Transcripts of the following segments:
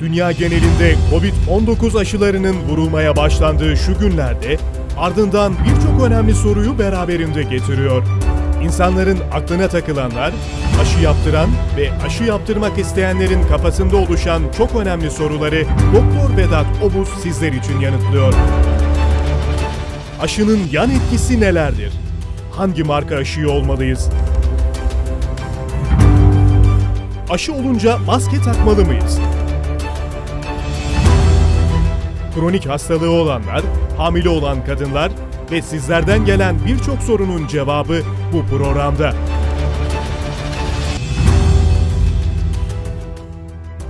Dünya genelinde Covid-19 aşılarının vurulmaya başlandığı şu günlerde ardından birçok önemli soruyu beraberinde getiriyor. İnsanların aklına takılanlar, aşı yaptıran ve aşı yaptırmak isteyenlerin kafasında oluşan çok önemli soruları Doktor Vedat Obuz sizler için yanıtlıyor. Aşının yan etkisi nelerdir? Hangi marka aşıyı olmalıyız? Aşı olunca maske takmalı mıyız? Kronik hastalığı olanlar, hamile olan kadınlar ve sizlerden gelen birçok sorunun cevabı bu programda.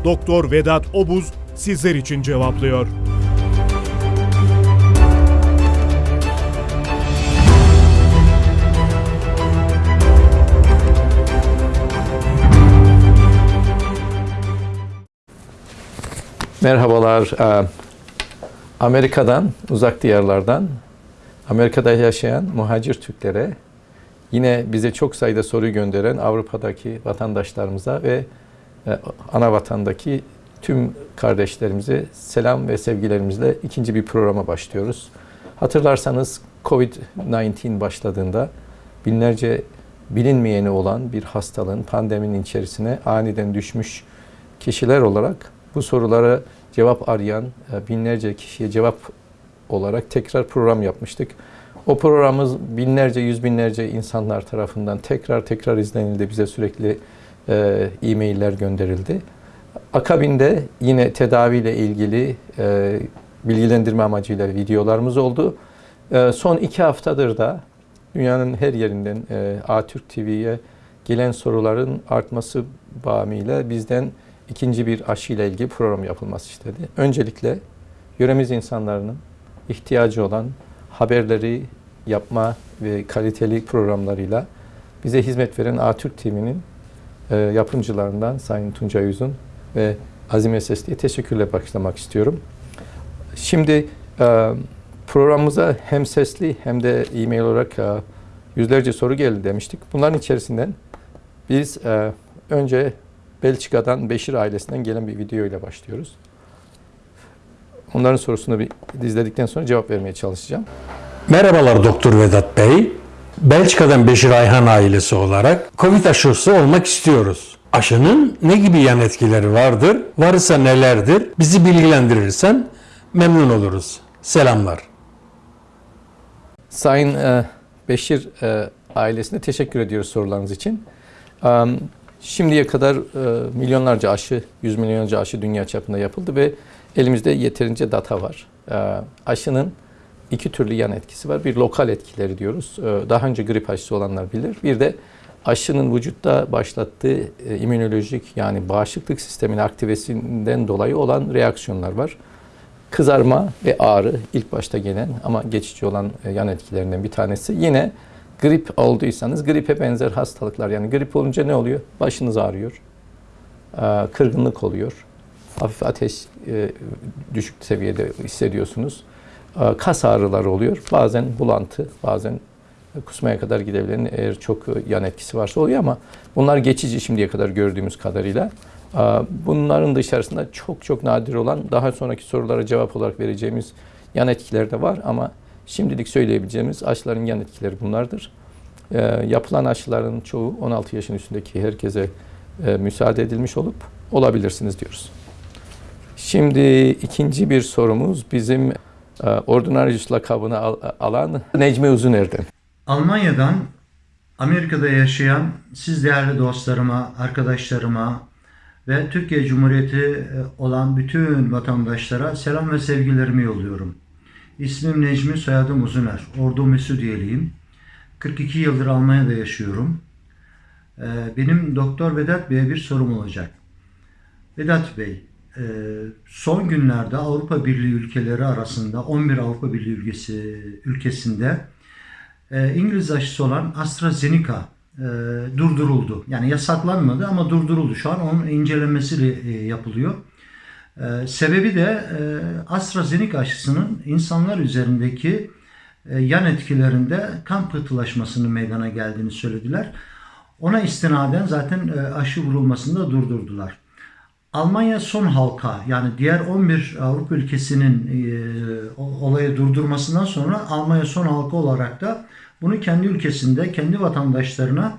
Doktor Vedat Obuz sizler için cevaplıyor. Merhabalar. Amerika'dan, uzak diyarlardan, Amerika'da yaşayan muhacir Türklere, yine bize çok sayıda soru gönderen Avrupa'daki vatandaşlarımıza ve e, ana vatandaki tüm kardeşlerimize selam ve sevgilerimizle ikinci bir programa başlıyoruz. Hatırlarsanız Covid-19 başladığında binlerce bilinmeyeni olan bir hastalığın pandeminin içerisine aniden düşmüş kişiler olarak bu sorulara cevap arayan e, binlerce kişiye cevap olarak tekrar program yapmıştık. O programımız binlerce, yüz binlerce insanlar tarafından tekrar tekrar izlenildi. Bize sürekli e, e-mailler gönderildi. Akabinde yine tedaviyle ilgili e, bilgilendirme amacıyla videolarımız oldu. E, son iki haftadır da dünyanın her yerinden e, Atürk TV'ye gelen soruların artması bağımıyla bizden ikinci bir aşı ile ilgili program yapılması istedi. Öncelikle yöremiz insanlarının ihtiyacı olan haberleri yapma ve kaliteli programlarıyla bize hizmet veren Atürk TV'nin e, yapımcılarından Sayın Tuncay Uzun ve Azime Sesli'ye teşekkürle başlamak istiyorum. Şimdi e, programımıza hem sesli hem de e-mail olarak e, yüzlerce soru geldi demiştik. Bunların içerisinden biz e, önce Belçika'dan Beşir ailesinden gelen bir video ile başlıyoruz. Onların sorusunu bir izledikten sonra cevap vermeye çalışacağım. Merhabalar Doktor Vedat Bey. Belçika'dan Beşir Ayhan ailesi olarak Covid aşısı olmak istiyoruz. Aşının ne gibi yan etkileri vardır? Varsa nelerdir? Bizi bilgilendirirsen memnun oluruz. Selamlar. Sayın e, Beşir e, ailesine teşekkür ediyoruz sorularınız için. Şimdiye kadar e, milyonlarca aşı, yüz milyonlarca aşı dünya çapında yapıldı ve elimizde yeterince data var. E, aşının iki türlü yan etkisi var. Bir lokal etkileri diyoruz. E, daha önce grip aşısı olanlar bilir. Bir de aşının vücutta başlattığı immünolojik yani bağışıklık sisteminin aktivesinden dolayı olan reaksiyonlar var. Kızarma ve ağrı ilk başta gelen ama geçici olan yan etkilerinden bir tanesi. Yine grip olduysanız gripe benzer hastalıklar yani grip olunca ne oluyor? Başınız ağrıyor, e, kırgınlık oluyor, hafif ateş e, düşük seviyede hissediyorsunuz. E, kas ağrıları oluyor. Bazen bulantı, bazen kusmaya kadar gidebilen eğer çok yan etkisi varsa oluyor ama bunlar geçici şimdiye kadar gördüğümüz kadarıyla. Bunların dışarısında çok çok nadir olan daha sonraki sorulara cevap olarak vereceğimiz yan etkiler de var ama şimdilik söyleyebileceğimiz aşıların yan etkileri bunlardır. Yapılan aşıların çoğu 16 yaşın üstündeki herkese müsaade edilmiş olup olabilirsiniz diyoruz. Şimdi ikinci bir sorumuz bizim Ordinarius lakabını alan Necmi Uzuner'den. Almanya'dan Amerika'da yaşayan siz değerli dostlarıma, arkadaşlarıma ve Türkiye Cumhuriyeti olan bütün vatandaşlara selam ve sevgilerimi yolluyorum. İsmim Necmi, soyadım Uzuner. Ordu Mesudiyeliyim. 42 yıldır Almanya'da yaşıyorum. Benim Doktor Vedat Bey'e bir sorum olacak. Vedat Bey, son günlerde Avrupa Birliği ülkeleri arasında 11 Avrupa Birliği ülkesi ülkesinde İngiliz aşısı olan AstraZeneca durduruldu. Yani yasaklanmadı ama durduruldu. Şu an onun incelemesi yapılıyor. Sebebi de AstraZeneca aşısının insanlar üzerindeki yan etkilerinde kan pıhtılaşmasının meydana geldiğini söylediler. Ona istinaden zaten aşı vurulmasını da durdurdular. Almanya son halka yani diğer 11 Avrupa ülkesinin e, olayı durdurmasından sonra Almanya son halka olarak da bunu kendi ülkesinde kendi vatandaşlarına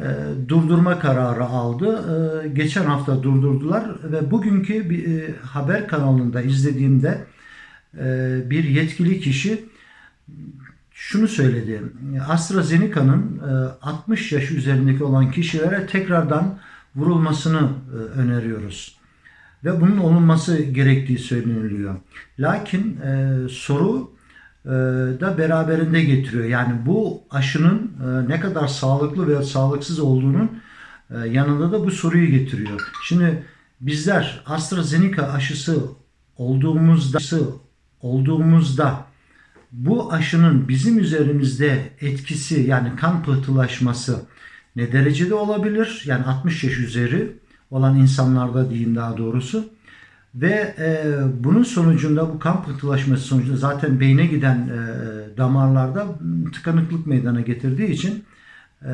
e, durdurma kararı aldı. E, geçen hafta durdurdular ve bugünkü bir e, haber kanalında izlediğimde bir yetkili kişi şunu söyledi. AstraZeneca'nın e, 60 yaş üzerindeki olan kişilere tekrardan vurulmasını öneriyoruz. Ve bunun olunması gerektiği söyleniliyor. Lakin soru da beraberinde getiriyor. Yani bu aşının e, ne kadar sağlıklı veya sağlıksız olduğunun e, yanında da bu soruyu getiriyor. Şimdi bizler AstraZeneca aşısı olduğumuzda olduğumuzda bu aşının bizim üzerimizde etkisi yani kan pıhtılaşması ne derecede olabilir? Yani 60 yaş üzeri olan insanlarda diyeyim daha doğrusu. Ve e, bunun sonucunda bu kan pıhtılaşması sonucunda zaten beyne giden e, damarlarda tıkanıklık meydana getirdiği için e,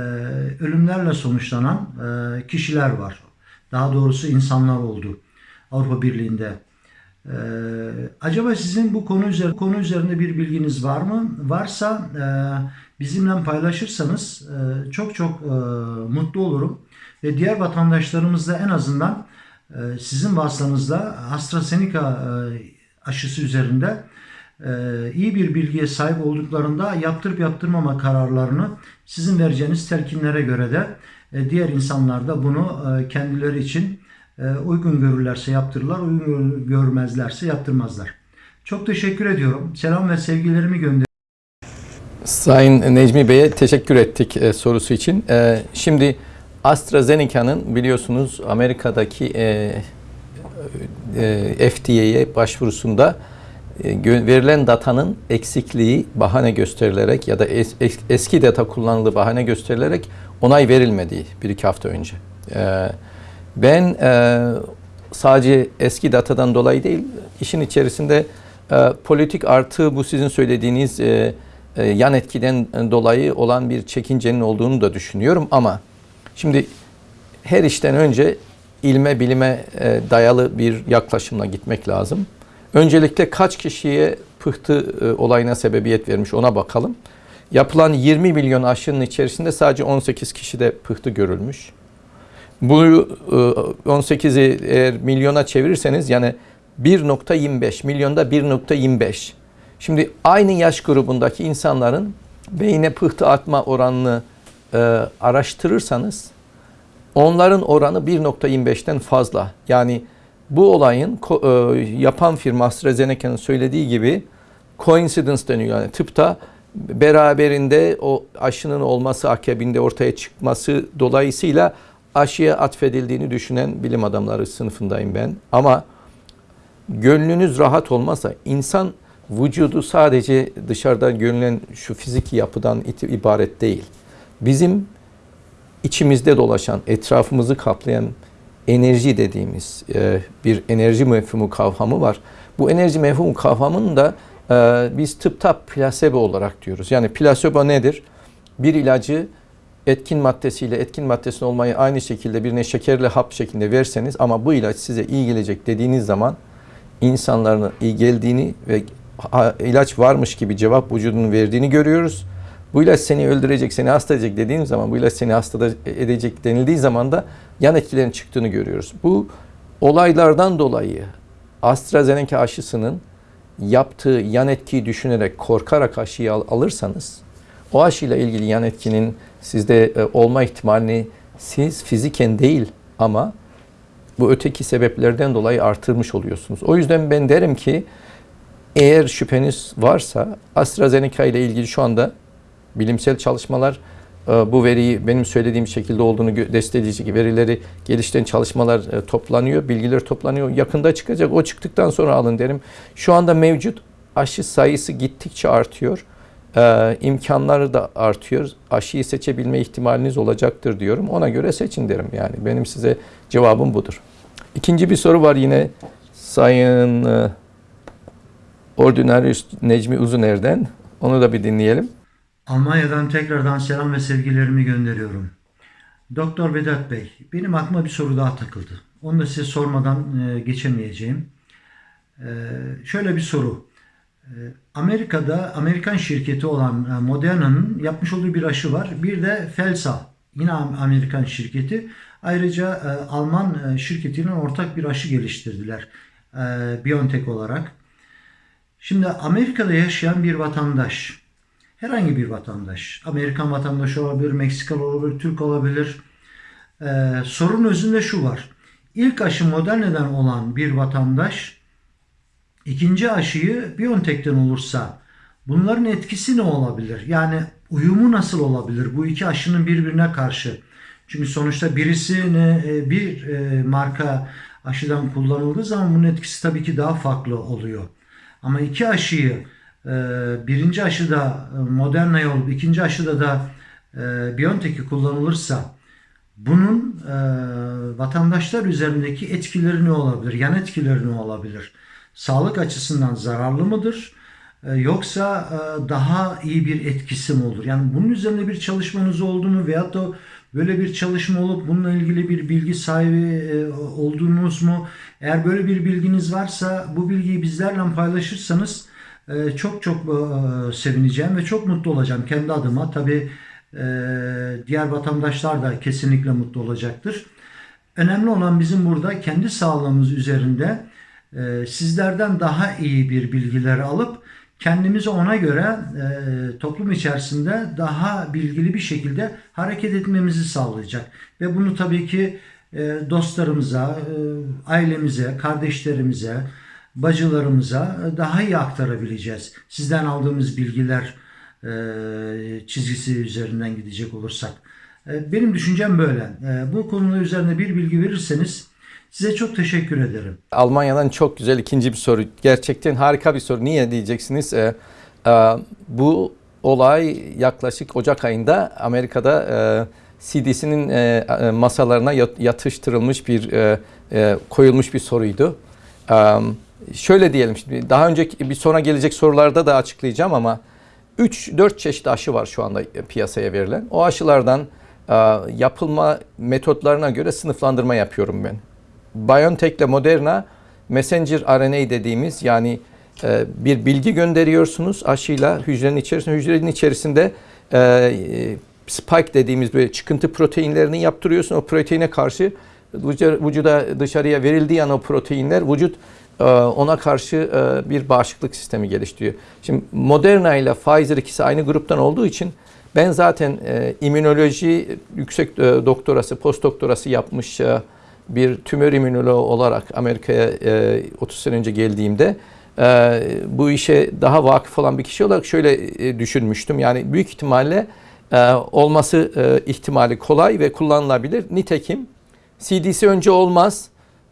ölümlerle sonuçlanan e, kişiler var. Daha doğrusu insanlar oldu Avrupa Birliği'nde. Ee, acaba sizin bu konu üzerinde konu üzerinde bir bilginiz var mı? Varsa e, bizimle paylaşırsanız e, çok çok e, mutlu olurum ve diğer vatandaşlarımız da en azından e, sizin vasıtanızla AstraZeneca e, aşısı üzerinde e, iyi bir bilgiye sahip olduklarında yaptırıp yaptırmama kararlarını sizin vereceğiniz telkinlere göre de e, diğer insanlar da bunu kendileri için uygun görürlerse yaptırırlar, uygun görmezlerse yaptırmazlar. Çok teşekkür ediyorum. Selam ve sevgilerimi gönderiyorum. Sayın Necmi Bey'e teşekkür ettik sorusu için. Şimdi AstraZeneca'nın biliyorsunuz Amerika'daki e, e, FDA'ye başvurusunda e, verilen datanın eksikliği bahane gösterilerek ya da es- es- eski data kullanıldığı bahane gösterilerek onay verilmediği bir iki hafta önce. E, ben e, sadece eski datadan dolayı değil, işin içerisinde e, politik artı bu sizin söylediğiniz e, e, yan etkiden dolayı olan bir çekincenin olduğunu da düşünüyorum ama şimdi her işten önce ilme bilime e, dayalı bir yaklaşımla gitmek lazım. Öncelikle kaç kişiye pıhtı e, olayına sebebiyet vermiş ona bakalım. Yapılan 20 milyon aşının içerisinde sadece 18 kişide pıhtı görülmüş. Bu e, 18'i eğer milyona çevirirseniz yani 1.25 milyonda 1.25. Şimdi aynı yaş grubundaki insanların beyne pıhtı atma oranını e, araştırırsanız onların oranı 1.25'ten fazla. Yani bu olayın e, yapan firma AstraZeneca'nın söylediği gibi coincidence deniyor. Yani tıpta beraberinde o aşının olması akabinde ortaya çıkması dolayısıyla aşıya atfedildiğini düşünen bilim adamları sınıfındayım ben. Ama gönlünüz rahat olmazsa insan vücudu sadece dışarıdan görünen şu fiziki yapıdan ibaret değil. Bizim içimizde dolaşan, etrafımızı kaplayan enerji dediğimiz e, bir enerji mefhumu kavramı var. Bu enerji mefhumu kavramını da e, biz tıpta plasebo olarak diyoruz. Yani plasebo nedir? Bir ilacı etkin maddesiyle etkin maddesinin olmayı aynı şekilde birine şekerli hap şeklinde verseniz ama bu ilaç size iyi gelecek dediğiniz zaman insanların iyi geldiğini ve ilaç varmış gibi cevap vücudunun verdiğini görüyoruz. Bu ilaç seni öldürecek, seni hasta edecek dediğim zaman, bu ilaç seni hasta edecek denildiği zaman da yan etkilerin çıktığını görüyoruz. Bu olaylardan dolayı AstraZeneca aşısının yaptığı yan etkiyi düşünerek, korkarak aşıyı al- alırsanız, o aşıyla ilgili yan etkinin sizde e, olma ihtimalini siz fiziken değil ama bu öteki sebeplerden dolayı artırmış oluyorsunuz. O yüzden ben derim ki eğer şüpheniz varsa AstraZeneca ile ilgili şu anda bilimsel çalışmalar e, bu veriyi benim söylediğim şekilde olduğunu destekleyici verileri geliştiren çalışmalar e, toplanıyor, bilgiler toplanıyor. Yakında çıkacak. O çıktıktan sonra alın derim. Şu anda mevcut aşı sayısı gittikçe artıyor. Ee, imkanları da artıyor. Aşıyı seçebilme ihtimaliniz olacaktır diyorum. Ona göre seçin derim yani. Benim size cevabım budur. İkinci bir soru var yine Sayın e, Ordinarius Necmi Uzuner'den. Onu da bir dinleyelim. Almanya'dan tekrardan selam ve sevgilerimi gönderiyorum. Doktor Vedat Bey, benim aklıma bir soru daha takıldı. Onu da size sormadan e, geçemeyeceğim. E, şöyle bir soru. E, Amerika'da Amerikan şirketi olan e, Moderna'nın yapmış olduğu bir aşı var. Bir de Felsa yine Am- Amerikan şirketi. Ayrıca Alman e, şirketinin ortak bir aşı geliştirdiler. E, BioNTech olarak. Şimdi Amerika'da yaşayan bir vatandaş, herhangi bir vatandaş, Amerikan vatandaşı olabilir, Meksikalı olabilir, Türk olabilir. Ee, sorun özünde şu var. İlk aşı Moderna'dan olan bir vatandaş ikinci aşıyı BioNTech'ten olursa bunların etkisi ne olabilir? Yani uyumu nasıl olabilir bu iki aşının birbirine karşı? Çünkü sonuçta birisini e, bir e, marka aşıdan kullanıldığı zaman bunun etkisi tabii ki daha farklı oluyor. Ama iki aşıyı birinci aşıda e, Moderna'ya olup ikinci aşıda da e, BioNTech'i kullanılırsa bunun e, vatandaşlar üzerindeki etkileri ne olabilir? Yan etkileri ne olabilir? Sağlık açısından zararlı mıdır? Yoksa daha iyi bir etkisi mi olur? Yani bunun üzerinde bir çalışmanız oldu mu? Veyahut da böyle bir çalışma olup bununla ilgili bir bilgi sahibi oldunuz mu? Eğer böyle bir bilginiz varsa bu bilgiyi bizlerle paylaşırsanız çok çok e, sevineceğim ve çok mutlu olacağım kendi adıma. Tabii e, diğer vatandaşlar da kesinlikle mutlu olacaktır. Önemli olan bizim burada kendi sağlığımız üzerinde e, sizlerden daha iyi bir bilgileri alıp kendimizi ona göre toplum içerisinde daha bilgili bir şekilde hareket etmemizi sağlayacak. Ve bunu tabii ki dostlarımıza, ailemize, kardeşlerimize, bacılarımıza daha iyi aktarabileceğiz. Sizden aldığımız bilgiler e, çizgisi üzerinden gidecek olursak. E, Benim düşüncem böyle. E, Bu konuda üzerine bir bilgi verirseniz size çok teşekkür ederim. Almanya'dan çok güzel ikinci bir soru. Gerçekten harika bir soru. Niye diyeceksiniz? Bu olay yaklaşık Ocak ayında Amerika'da CDC'nin masalarına yat- yatıştırılmış bir koyulmuş bir soruydu. E, şöyle diyelim şimdi daha önceki bir sonra gelecek sorularda da açıklayacağım ama 3-4 çeşit aşı var şu anda piyasaya verilen. O aşılardan e, yapılma metotlarına göre sınıflandırma yapıyorum ben. BioNTech ile Moderna messenger RNA dediğimiz yani e, bir bilgi gönderiyorsunuz aşıyla hücrenin içerisinde. Hücrenin içerisinde e, spike dediğimiz böyle çıkıntı proteinlerini yaptırıyorsun. O proteine karşı vücuda dışarıya verildiği an o proteinler vücut ona karşı e, bir bağışıklık sistemi geliştiriyor. Şimdi Moderna ile Pfizer ikisi aynı gruptan olduğu için ben zaten e, immünoloji yüksek e, doktorası, post doktorası yapmış bir tümör immünoloğu olarak Amerika'ya e, 30 sene önce geldiğimde bu işe daha vakıf olan bir kişi olarak şöyle düşünmüştüm. Yani büyük ihtimalle olması ihtimali kolay ve kullanılabilir. Nitekim CDC önce olmaz,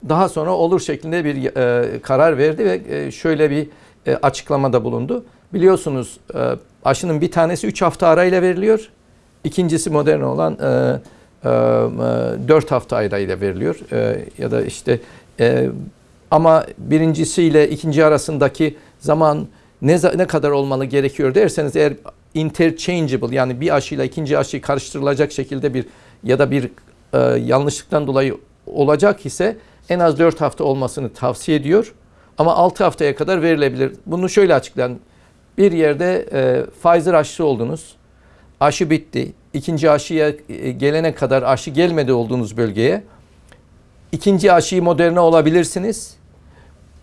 daha sonra olur şeklinde bir e, karar verdi ve e, şöyle bir e, açıklamada bulundu. Biliyorsunuz e, aşının bir tanesi 3 hafta arayla veriliyor. İkincisi modern olan e, e, 4 hafta arayla veriliyor. E, ya da işte e, ama birincisiyle ikinci arasındaki zaman ne, ne kadar olmalı gerekiyor derseniz eğer interchangeable yani bir aşıyla ikinci aşıyı karıştırılacak şekilde bir ya da bir e, yanlışlıktan dolayı olacak ise en az 4 hafta olmasını tavsiye ediyor. Ama 6 haftaya kadar verilebilir. Bunu şöyle açıklayalım. Bir yerde e, Pfizer aşısı oldunuz. Aşı bitti. İkinci aşıya e, gelene kadar aşı gelmedi olduğunuz bölgeye. İkinci aşıyı Moderna olabilirsiniz.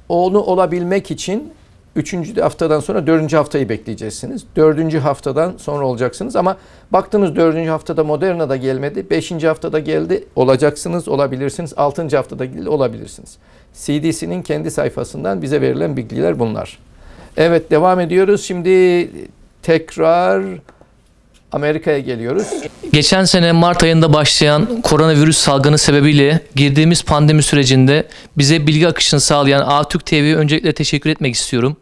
Onu olabilmek için üçüncü haftadan sonra dördüncü haftayı bekleyeceksiniz. Dördüncü haftadan sonra olacaksınız ama baktınız dördüncü haftada Moderna da gelmedi. Beşinci haftada geldi olacaksınız, olabilirsiniz. Altıncı haftada geldi, olabilirsiniz. CDC'nin kendi sayfasından bize verilen bilgiler bunlar. Evet devam ediyoruz. Şimdi tekrar Amerika'ya geliyoruz. Geçen sene Mart ayında başlayan koronavirüs salgını sebebiyle girdiğimiz pandemi sürecinde bize bilgi akışını sağlayan Atürk TV'ye öncelikle teşekkür etmek istiyorum.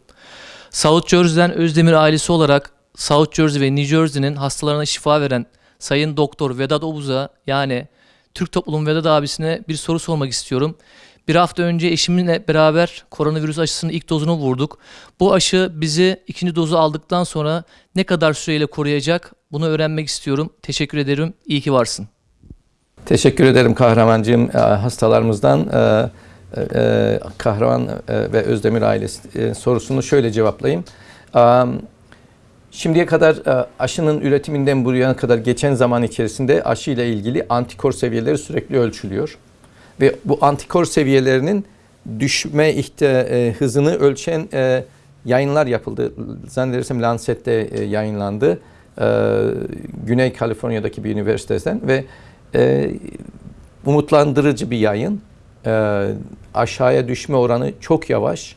South Jersey'den Özdemir ailesi olarak South Jersey ve New Jersey'nin hastalarına şifa veren Sayın Doktor Vedat Obuz'a yani Türk Toplum Vedat abisine bir soru sormak istiyorum. Bir hafta önce eşimle beraber koronavirüs aşısının ilk dozunu vurduk. Bu aşı bizi ikinci dozu aldıktan sonra ne kadar süreyle koruyacak bunu öğrenmek istiyorum. Teşekkür ederim. İyi ki varsın. Teşekkür ederim Kahramancığım. E, Hastalarımızdan e, e, Kahraman ve Özdemir ailesi sorusunu şöyle cevaplayayım. Şimdiye kadar aşının üretiminden buraya kadar geçen zaman içerisinde aşı ile ilgili antikor seviyeleri sürekli ölçülüyor. Ve bu antikor seviyelerinin düşme ihte, hızını ölçen yayınlar yapıldı. Zannedersem Lancet'te yayınlandı. E, Güney Kaliforniya'daki bir üniversiteden ve e, umutlandırıcı bir yayın. E, aşağıya düşme oranı çok yavaş.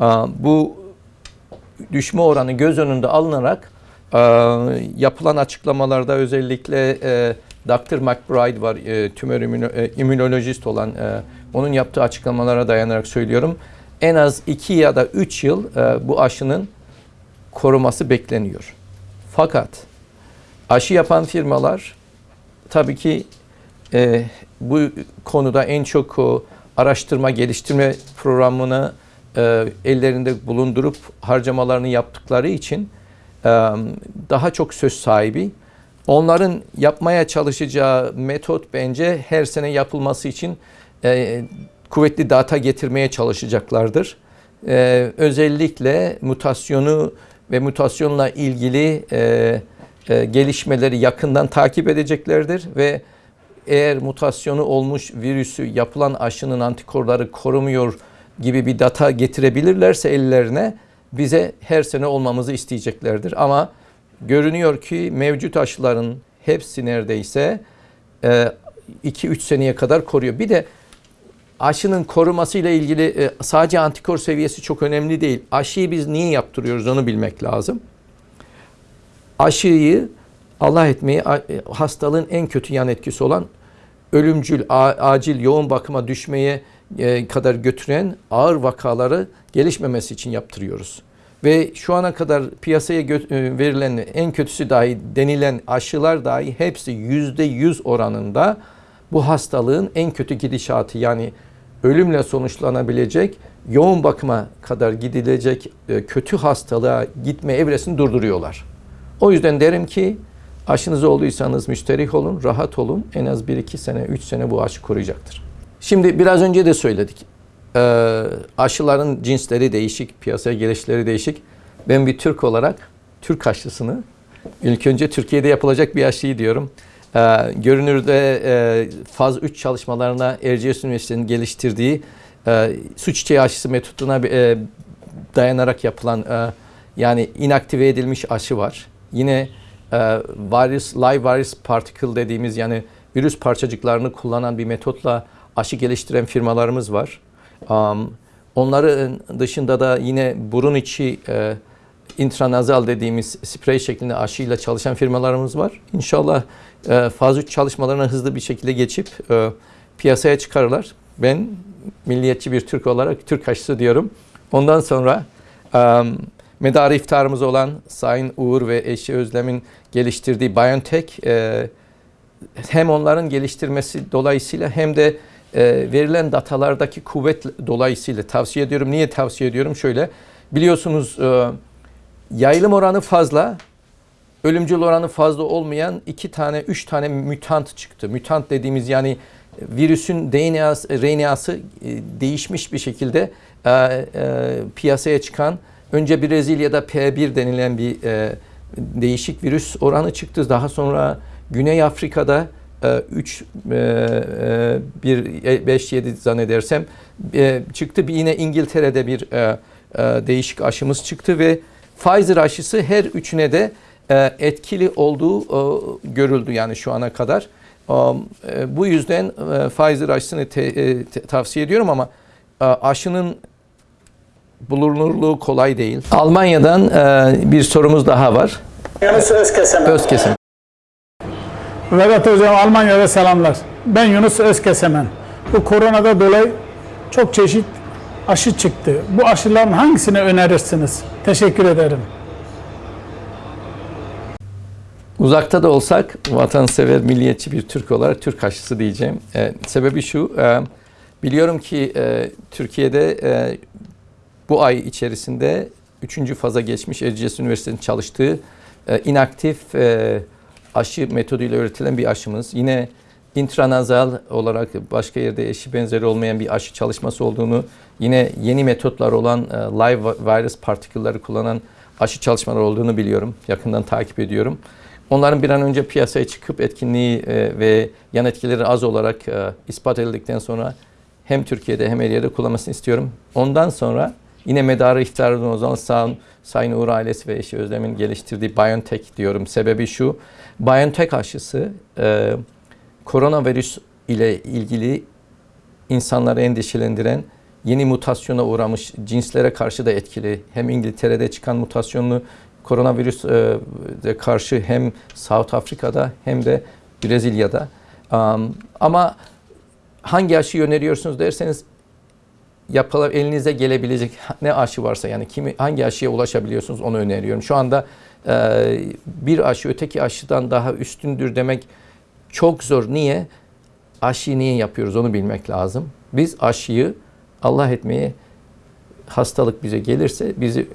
E, bu düşme oranı göz önünde alınarak e, yapılan açıklamalarda özellikle e, Dr. McBride var, e, tümör immüno- e, immünolojist olan, e, onun yaptığı açıklamalara dayanarak söylüyorum. En az 2 ya da 3 yıl e, bu aşının koruması bekleniyor. Fakat aşı yapan firmalar tabii ki e, bu konuda en çok o, araştırma geliştirme programını e, ellerinde bulundurup harcamalarını yaptıkları için e, daha çok söz sahibi. Onların yapmaya çalışacağı metot bence her sene yapılması için e, kuvvetli data getirmeye çalışacaklardır. E, özellikle mutasyonu ve mutasyonla ilgili e, e, gelişmeleri yakından takip edeceklerdir ve eğer mutasyonu olmuş virüsü yapılan aşının antikorları korumuyor gibi bir data getirebilirlerse ellerine bize her sene olmamızı isteyeceklerdir. Ama görünüyor ki mevcut aşıların hepsi neredeyse 2-3 seneye kadar koruyor. Bir de aşının korumasıyla ilgili e, sadece antikor seviyesi çok önemli değil. Aşıyı biz niye yaptırıyoruz onu bilmek lazım. Aşıyı Allah etmeyi e, hastalığın en kötü yan etkisi olan ölümcül, acil yoğun bakıma düşmeye e, kadar götüren ağır vakaları gelişmemesi için yaptırıyoruz. Ve şu ana kadar piyasaya verilen en kötüsü dahi denilen aşılar dahi hepsi yüzde yüz oranında bu hastalığın en kötü gidişatı yani ölümle sonuçlanabilecek yoğun bakıma kadar gidilecek e, kötü hastalığa gitme evresini durduruyorlar. O yüzden derim ki aşınız olduysanız müşterih olun, rahat olun. En az 1-2 sene, 3 sene bu aşı koruyacaktır. Şimdi biraz önce de söyledik. Ee, aşıların cinsleri değişik, piyasaya gelişleri değişik. Ben bir Türk olarak Türk aşısını ilk önce Türkiye'de yapılacak bir aşıyı diyorum. Ee, görünürde e, faz 3 çalışmalarına Erciyes Üniversitesi'nin geliştirdiği e, su çiçeği aşısı metoduna e, dayanarak yapılan e, yani inaktive edilmiş aşı var. Yine e, virus, live virus particle dediğimiz yani virüs parçacıklarını kullanan bir metotla aşı geliştiren firmalarımız var. Onların dışında da yine burun içi e, intranazal dediğimiz sprey şeklinde aşıyla çalışan firmalarımız var. İnşallah e, faz 3 çalışmalarına hızlı bir şekilde geçip e, piyasaya çıkarırlar. Ben milliyetçi bir Türk olarak Türk aşısı diyorum. Ondan sonra um, medarı iftarımız olan Sayın Uğur ve eşi Özlem'in geliştirdiği BioNTech e, hem onların geliştirmesi dolayısıyla hem de e, verilen datalardaki kuvvet dolayısıyla tavsiye ediyorum. Niye tavsiye ediyorum? Şöyle biliyorsunuz e, yayılım oranı fazla, ölümcül oranı fazla olmayan iki tane, üç tane mütant çıktı. Mütant dediğimiz yani virüsün DNA'sı, RNA'sı e, değişmiş bir şekilde e, e, piyasaya çıkan önce Brezilya'da P1 denilen bir e, değişik virüs oranı çıktı. Daha sonra Güney Afrika'da 3 1 5 7 zannedersem e, çıktı. Bir yine İngiltere'de bir e, değişik aşımız çıktı ve Pfizer aşısı her üçüne de etkili olduğu e, görüldü yani şu ana kadar. E, bu yüzden e, Pfizer aşısını te- e, te- tavsiye ediyorum ama e, aşının bulunurluğu kolay değil. Almanya'dan e, bir sorumuz daha var. Yunus Özkesemen. Özkesim. Vedat Hocam Almanya'da selamlar. Ben Yunus Özkesemen. Bu koronada dolayı çok çeşit aşı çıktı. Bu aşıların hangisini önerirsiniz? Teşekkür ederim. Uzakta da olsak vatansever, milliyetçi bir Türk olarak Türk aşısı diyeceğim. E, sebebi şu, e, biliyorum ki e, Türkiye'de e, bu ay içerisinde üçüncü faza geçmiş Erciyes Üniversitesi'nin çalıştığı e, inaktif e, aşı metoduyla üretilen bir aşımız. Yine intranazal olarak başka yerde eşi benzeri olmayan bir aşı çalışması olduğunu, yine yeni metotlar olan e, live virus partikülleri kullanan aşı çalışmaları olduğunu biliyorum. Yakından takip ediyorum. Onların bir an önce piyasaya çıkıp etkinliği e, ve yan etkileri az olarak e, ispat edildikten sonra hem Türkiye'de hem her yerde kullanmasını istiyorum. Ondan sonra yine medarı iftarından o zaman Sayın Uğur ailesi ve eşi Özlem'in geliştirdiği BioNTech diyorum. Sebebi şu, BioNTech aşısı e, koronavirüs ile ilgili insanları endişelendiren yeni mutasyona uğramış cinslere karşı da etkili. Hem İngiltere'de çıkan mutasyonlu koronavirüs e, de karşı hem South Afrika'da hem de Brezilya'da. Um, ama hangi aşıyı öneriyorsunuz derseniz yapıla, elinize gelebilecek ne aşı varsa yani kimi hangi aşıya ulaşabiliyorsunuz onu öneriyorum. Şu anda e, bir aşı öteki aşıdan daha üstündür demek çok zor. Niye? Aşıyı niye yapıyoruz onu bilmek lazım. Biz aşıyı Allah etmeye hastalık bize gelirse bizi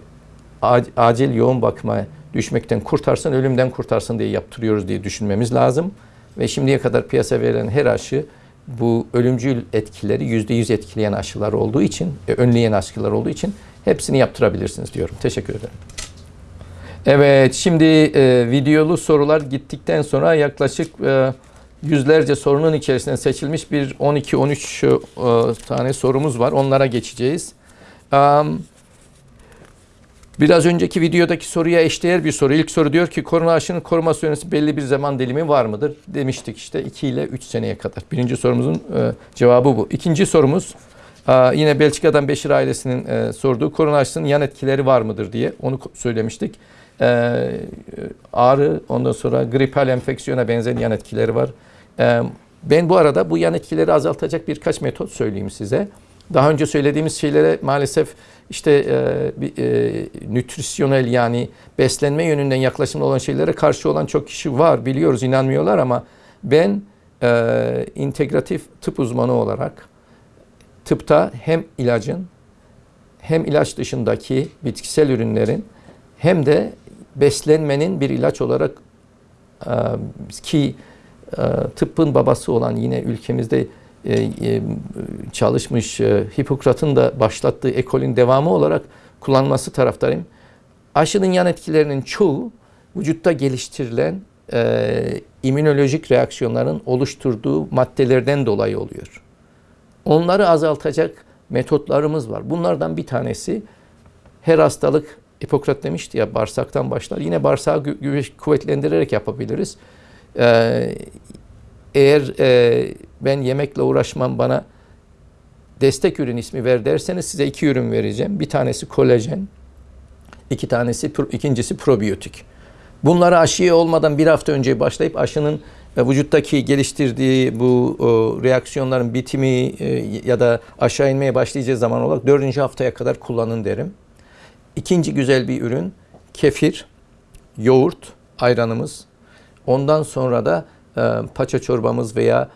acil yoğun bakıma düşmekten kurtarsın, ölümden kurtarsın diye yaptırıyoruz diye düşünmemiz lazım. Ve şimdiye kadar piyasa verilen her aşı bu ölümcül etkileri yüzde yüz etkileyen aşılar olduğu için, e, önleyen aşılar olduğu için hepsini yaptırabilirsiniz diyorum. Teşekkür ederim. Evet, şimdi e, videolu sorular gittikten sonra yaklaşık e, yüzlerce sorunun içerisinden seçilmiş bir 12-13 e, tane sorumuz var. Onlara geçeceğiz. Um, Biraz önceki videodaki soruya eşdeğer bir soru. İlk soru diyor ki korona aşının koruma süresi belli bir zaman dilimi var mıdır? Demiştik işte 2 ile 3 seneye kadar. Birinci sorumuzun e, cevabı bu. İkinci sorumuz e, yine Belçika'dan Beşir ailesinin e, sorduğu korona aşısının yan etkileri var mıdır diye onu söylemiştik. E, ağrı ondan sonra gripal enfeksiyona benzer yan etkileri var. E, ben bu arada bu yan etkileri azaltacak birkaç metot söyleyeyim size. Daha önce söylediğimiz şeylere maalesef işte e, bir, e, nütrisyonel yani beslenme yönünden yaklaşımlı olan şeylere karşı olan çok kişi var biliyoruz inanmıyorlar ama ben e, integratif tıp uzmanı olarak tıpta hem ilacın hem ilaç dışındaki bitkisel ürünlerin hem de beslenmenin bir ilaç olarak e, ki e, tıbbın babası olan yine ülkemizde çalışmış e, Hipokrat'ın da başlattığı ekolün devamı olarak kullanması taraftarıyım. Aşının yan etkilerinin çoğu vücutta geliştirilen e, immünolojik reaksiyonların oluşturduğu maddelerden dolayı oluyor. Onları azaltacak metotlarımız var. Bunlardan bir tanesi her hastalık Hipokrat demişti ya bağırsaktan başlar. Yine bağırsağı kuvvetlendirerek yapabiliriz. Ee, eğer e, ben yemekle uğraşmam bana destek ürün ismi ver derseniz size iki ürün vereceğim. Bir tanesi kolajen, iki tanesi ikincisi probiyotik. Bunları aşıya olmadan bir hafta önce başlayıp aşının e, vücuttaki geliştirdiği bu o, reaksiyonların bitimi e, ya da aşağı inmeye başlayacağı zaman olarak dördüncü haftaya kadar kullanın derim. İkinci güzel bir ürün kefir, yoğurt, ayranımız. Ondan sonra da paça çorbamız veya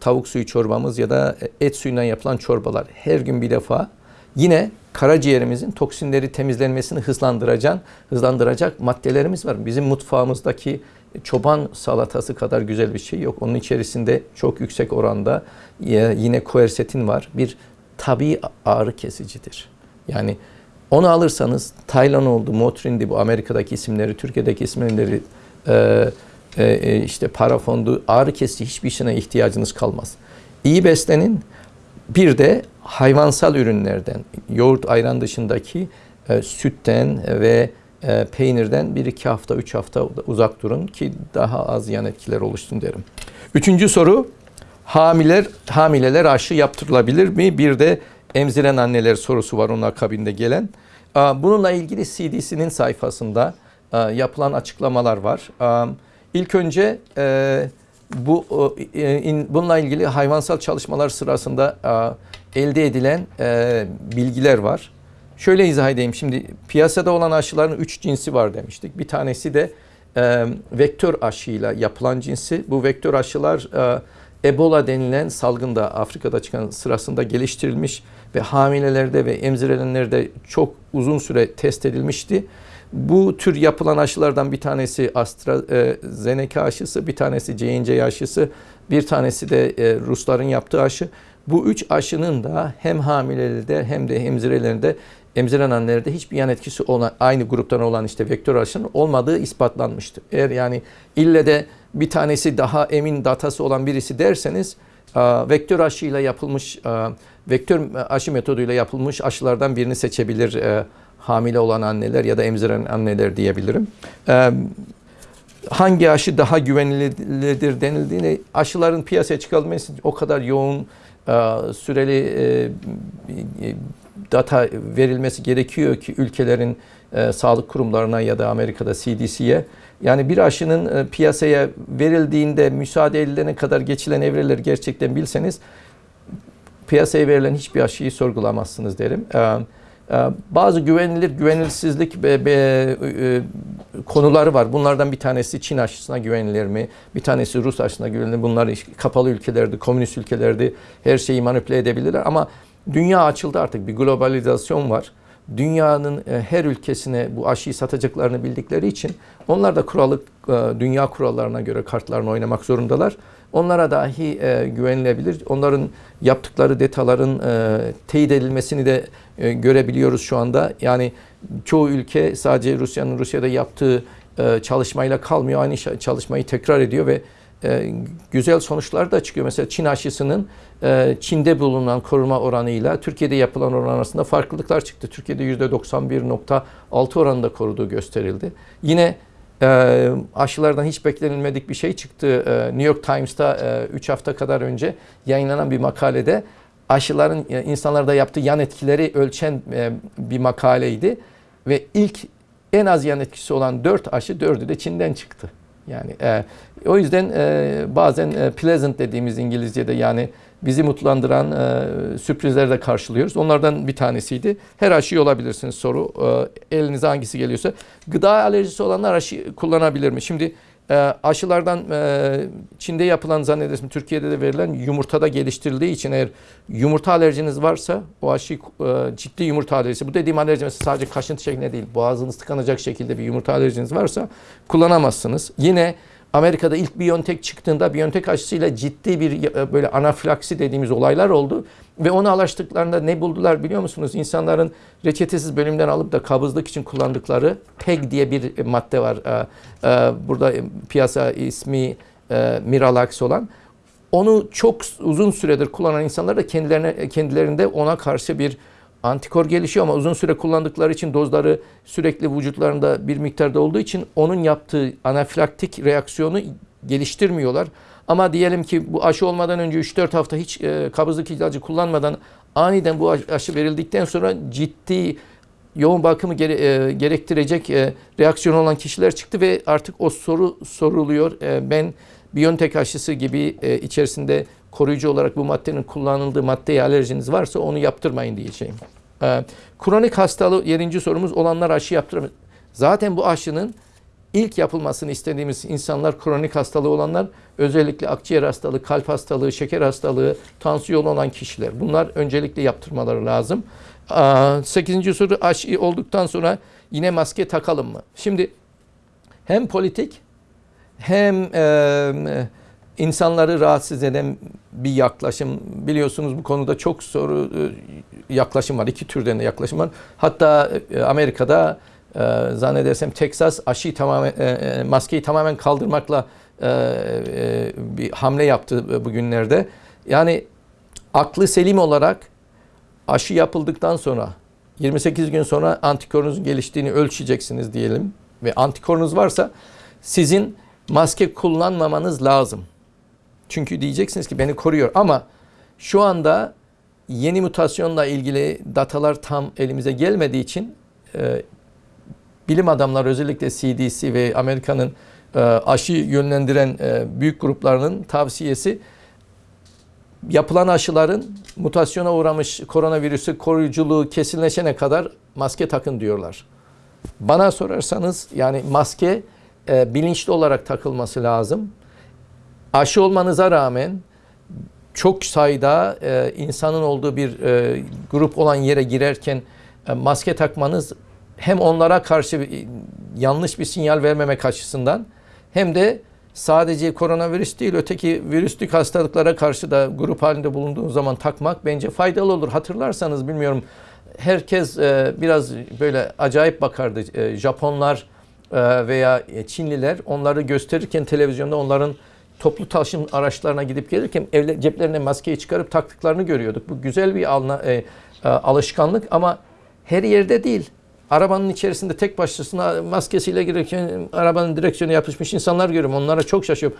tavuk suyu çorbamız ya da et suyundan yapılan çorbalar her gün bir defa yine karaciğerimizin toksinleri temizlenmesini hızlandıracak hızlandıracak maddelerimiz var. Bizim mutfağımızdaki çoban salatası kadar güzel bir şey yok. Onun içerisinde çok yüksek oranda e, yine koersetin var. Bir tabii ağrı kesicidir. Yani onu alırsanız Tylenol'du, Motrin'di bu Amerika'daki isimleri, Türkiye'deki isimleri e, e, işte parafondu, ağrı kesici hiçbir şeyine ihtiyacınız kalmaz. İyi beslenin. Bir de hayvansal ürünlerden, yoğurt, ayran dışındaki e, sütten ve e, peynirden bir iki hafta, üç hafta uzak durun ki daha az yan etkiler oluşsun derim. Üçüncü soru, hamileler, hamileler aşı yaptırılabilir mi? Bir de emziren anneler sorusu var onun akabinde gelen. Bununla ilgili CDC'nin sayfasında yapılan açıklamalar var. İlk önce e, bu e, in- bununla ilgili hayvansal çalışmalar sırasında aa, elde edilen e, bilgiler var. Şöyle izah edeyim. Şimdi piyasada olan aşıların üç cinsi var demiştik. Bir tanesi de e, vektör aşıyla yapılan cinsi. Bu vektör aşılar e, Ebola denilen salgında Afrika'da çıkan sırasında geliştirilmiş ve hamilelerde ve emzirenlerde çok uzun süre test edilmişti. Bu tür yapılan aşılardan bir tanesi AstraZeneca aşısı, bir tanesi J&J aşısı, bir tanesi de e, Rusların yaptığı aşı. Bu üç aşının da hem hamilelerde hem de emzirelerinde emziren annelerde hiçbir yan etkisi olan aynı gruptan olan işte vektör aşının olmadığı ispatlanmıştı. Eğer yani ille de bir tanesi daha emin datası olan birisi derseniz e, vektör aşıyla yapılmış e, vektör aşı metoduyla yapılmış aşılardan birini seçebilir e, hamile olan anneler ya da emziren anneler diyebilirim. E, hangi aşı daha güvenilidir denildiğinde aşıların piyasaya çıkarılması o kadar yoğun e, süreli e, e, data verilmesi gerekiyor ki ülkelerin sağlık kurumlarına ya da Amerika'da CDC'ye yani bir aşının piyasaya verildiğinde müsaade edilene kadar geçilen evreleri gerçekten bilseniz piyasaya verilen hiçbir aşıyı sorgulamazsınız derim. E, e, bazı güvenilir güvenilsizlik be, be, e, konuları var. Bunlardan bir tanesi Çin aşısına güvenilir mi? Bir tanesi Rus aşısına güvenilir mi? Bunlar kapalı ülkelerdi, komünist ülkelerdi. Her şeyi manipüle edebilirler ama dünya açıldı artık. Bir globalizasyon var. Dünyanın e, her ülkesine bu aşıyı satacaklarını bildikleri için onlar da kuralı e, dünya kurallarına göre kartlarını oynamak zorundalar. Onlara dahi e, güvenilebilir. Onların yaptıkları detaların e, teyit edilmesini de e, görebiliyoruz şu anda. Yani çoğu ülke sadece Rusya'nın Rusya'da yaptığı e, çalışmayla kalmıyor. Aynı çalışmayı tekrar ediyor ve e, güzel sonuçlar da çıkıyor. Mesela Çin aşısının e, Çin'de bulunan koruma oranıyla Türkiye'de yapılan oran arasında farklılıklar çıktı. Türkiye'de %91.6 oranında koruduğu gösterildi. Yine e, aşılardan hiç beklenilmedik bir şey çıktı. E, New York Times'ta 3 hafta kadar önce yayınlanan bir makalede aşıların e, insanlarda yaptığı yan etkileri ölçen e, bir makaleydi. Ve ilk en az yan etkisi olan 4 aşı 4'ü de Çin'den çıktı. Yani e, o yüzden e, bazen e, pleasant dediğimiz İngilizce'de yani bizi mutlandıran e, sürprizleri de karşılıyoruz. Onlardan bir tanesiydi. Her aşıyı olabilirsiniz soru. E, elinize hangisi geliyorsa. Gıda alerjisi olanlar aşı kullanabilir mi? Şimdi e, aşılardan e, Çin'de yapılan zannedersin Türkiye'de de verilen yumurtada geliştirildiği için eğer yumurta alerjiniz varsa o aşı e, ciddi yumurta alerjisi. Bu dediğim alerji mesela sadece kaşıntı şeklinde değil. Boğazınız tıkanacak şekilde bir yumurta alerjiniz varsa kullanamazsınız. Yine Amerika'da ilk Biontech çıktığında Biontech aşısıyla ciddi bir e, böyle anafilaksi dediğimiz olaylar oldu. Ve onu araştırdıklarında ne buldular biliyor musunuz? İnsanların reçetesiz bölümden alıp da kabızlık için kullandıkları PEG diye bir madde var. E, Burada piyasa ismi e, Miralax olan. Onu çok uzun süredir kullanan insanlar da kendilerine kendilerinde ona karşı bir antikor gelişiyor ama uzun süre kullandıkları için dozları sürekli vücutlarında bir miktarda olduğu için onun yaptığı anafilaktik reaksiyonu geliştirmiyorlar. Ama diyelim ki bu aşı olmadan önce 3-4 hafta hiç e, kabızlık ilacı kullanmadan aniden bu aşı- verildikten sonra ciddi yoğun bakımı gere- e, gerektirecek e, reaksiyon olan kişiler çıktı ve artık o soru soruluyor. E, ben Biontech aşısı gibi e, içerisinde koruyucu olarak bu maddenin kullanıldığı maddeye alerjiniz varsa onu yaptırmayın diyeceğim. E, kronik hastalığı yedinci sorumuz olanlar aşı yaptıramaz. Zaten bu aşının ilk yapılmasını istediğimiz insanlar kronik hastalığı olanlar özellikle akciğer hastalığı, kalp hastalığı, şeker hastalığı, tansiyon olan kişiler. Bunlar öncelikle yaptırmaları lazım. Aa, Sekizinci soru aşı olduktan sonra yine maske takalım mı? Şimdi hem politik hem e, insanları rahatsız eden bir yaklaşım. Biliyorsunuz bu konuda çok soru e, yaklaşım var. İki türden de yaklaşım var. Hatta e, Amerika'da e, zannedersem Texas aşıyı tamamen maskeyi tamamen kaldırmakla bir hamle yaptı bugünlerde. Yani aklı selim olarak aşı yapıldıktan sonra 28 gün sonra antikorunuzun geliştiğini ölçeceksiniz diyelim ve antikorunuz varsa sizin maske kullanmamanız lazım. Çünkü diyeceksiniz ki beni koruyor ama şu anda yeni mutasyonla ilgili datalar tam elimize gelmediği için e, bilim adamları özellikle CDC ve Amerika'nın e, aşı yönlendiren e, büyük gruplarının tavsiyesi yapılan aşıların mutasyona uğramış koronavirüsü koruyuculuğu kesinleşene kadar maske takın diyorlar. Bana sorarsanız yani maske e, bilinçli olarak takılması lazım. Aşı olmanıza rağmen çok sayıda e, insanın olduğu bir e, grup olan yere girerken e, maske takmanız hem onlara karşı yanlış bir sinyal vermemek açısından hem de sadece koronavirüs değil öteki virüslük hastalıklara karşı da grup halinde bulunduğun zaman takmak bence faydalı olur. Hatırlarsanız bilmiyorum herkes e, biraz böyle acayip bakardı. E, Japonlar e, veya Çinliler onları gösterirken televizyonda onların toplu taşım araçlarına gidip gelirken evle, ceplerine maskeyi çıkarıp taktıklarını görüyorduk. Bu güzel bir alna, e, e, alışkanlık ama her yerde değil. Arabanın içerisinde tek başına maskesiyle girerken arabanın direksiyonu yapışmış insanlar görüyorum. Onlara çok şaşıyorum.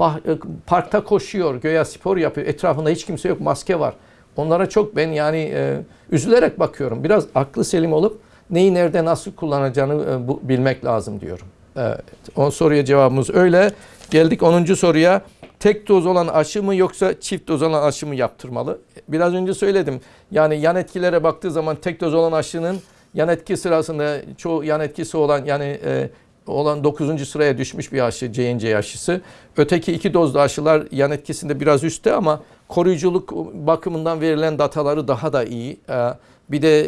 Bah- e, parkta koşuyor, göya spor yapıyor. Etrafında hiç kimse yok, maske var. Onlara çok ben yani e, üzülerek bakıyorum. Biraz aklı selim olup neyi nerede nasıl kullanacağını e, bu, bilmek lazım diyorum. Evet. On soruya cevabımız öyle. Geldik 10. soruya. Tek doz olan aşı mı yoksa çift doz olan aşı mı yaptırmalı? Biraz önce söyledim. Yani yan etkilere baktığı zaman tek doz olan aşının yan etki sırasında çoğu yan etkisi olan yani e, olan 9. sıraya düşmüş bir aşı J&J aşısı. Öteki iki dozlu aşılar yan etkisinde biraz üstte ama koruyuculuk bakımından verilen dataları daha da iyi. Ee, Bir de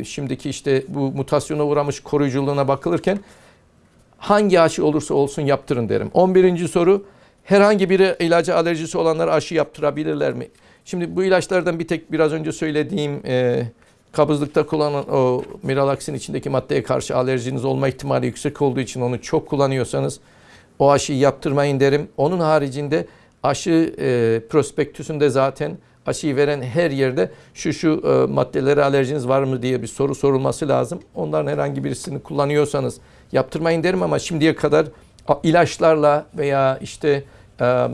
e, şimdiki işte bu mutasyona uğramış koruyuculuğuna bakılırken hangi aşı olursa olsun yaptırın derim. 11. soru herhangi bir ilaca alerjisi olanlar aşı yaptırabilirler mi? Şimdi bu ilaçlardan bir tek biraz önce söylediğim e, kabızlıkta kullanılan o miralaksin içindeki maddeye karşı alerjiniz olma ihtimali yüksek olduğu için onu çok kullanıyorsanız o aşıyı yaptırmayın derim. Onun haricinde aşı e, prospektüsünde zaten aşıyı veren her yerde şu şu e, maddelere alerjiniz var mı diye bir soru sorulması lazım. Onların herhangi birisini kullanıyorsanız yaptırmayın derim ama şimdiye kadar ilaçlarla veya işte e,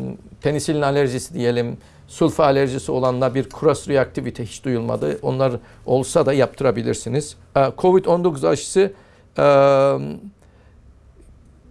penisilin alerjisi diyelim, sulfa alerjisi olanla bir cross reaktivite hiç duyulmadı. Onlar olsa da yaptırabilirsiniz. E, Covid-19 aşısı e,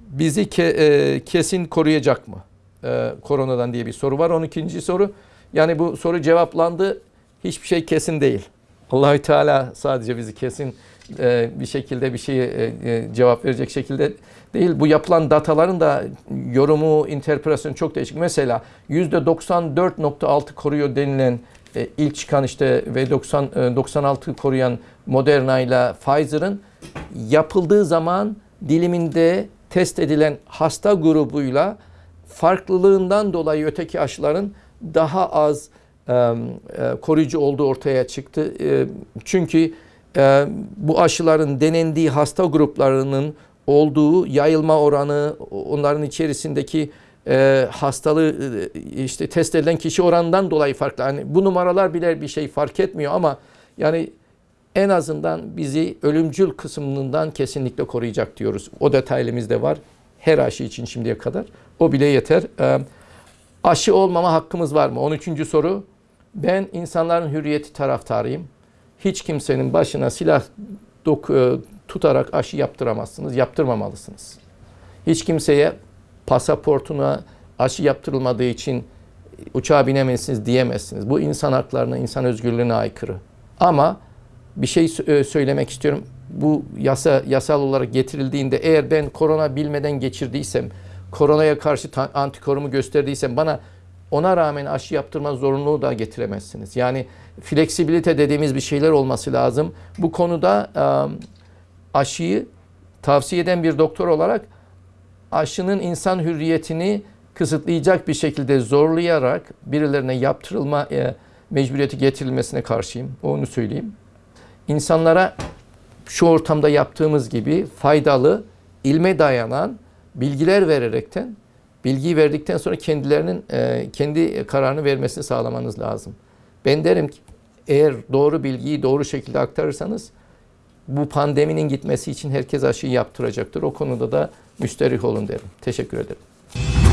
bizi ke- e, kesin koruyacak mı? E, koronadan diye bir soru var. 12. soru. Yani bu soru cevaplandı. Hiçbir şey kesin değil. Allahü Teala sadece bizi kesin e, bir şekilde bir şeye e, e, cevap verecek şekilde değil. Bu yapılan dataların da yorumu, interpretasyonu çok değişik. Mesela %94.6 koruyor denilen e, ilk çıkan işte ve 90 e, 96 koruyan Moderna ile Pfizer'ın yapıldığı zaman diliminde test edilen hasta grubuyla farklılığından dolayı öteki aşıların daha az koruyucu olduğu ortaya çıktı. E, çünkü e, bu aşıların denendiği hasta gruplarının olduğu yayılma oranı, onların içerisindeki e, hastalığı e, işte test edilen kişi oranından dolayı farklı. Yani bu numaralar bile bir şey fark etmiyor ama yani en azından bizi ölümcül kısmından kesinlikle koruyacak diyoruz. O detaylımız da var. Her aşı için şimdiye kadar. O bile yeter. Aşı olmama hakkımız var mı? 13. soru. Ben insanların hürriyeti taraftarıyım. Hiç kimsenin başına silah e, tutarak aşı yaptıramazsınız. Yaptırmamalısınız. Hiç kimseye pasaportuna aşı yaptırılmadığı için uçağa binemezsiniz diyemezsiniz. Bu insan haklarına, insan özgürlüğüne aykırı. Ama bir şey e, söylemek istiyorum. Bu yasa yasal olarak getirildiğinde eğer ben korona bilmeden geçirdiysem, koronaya karşı antikorumu gösterdiysem bana ona rağmen aşı yaptırma zorunluluğu da getiremezsiniz. Yani fleksibilite dediğimiz bir şeyler olması lazım. Bu konuda aşıyı tavsiye eden bir doktor olarak aşının insan hürriyetini kısıtlayacak bir şekilde zorlayarak birilerine yaptırılma mecburiyeti getirilmesine karşıyım. Onu söyleyeyim. İnsanlara şu ortamda yaptığımız gibi faydalı, ilme dayanan bilgiler vererekten, bilgiyi verdikten sonra kendilerinin e, kendi kararını vermesini sağlamanız lazım. Ben derim ki eğer doğru bilgiyi doğru şekilde aktarırsanız bu pandeminin gitmesi için herkes aşıyı yaptıracaktır. O konuda da müsterih olun derim. Teşekkür ederim.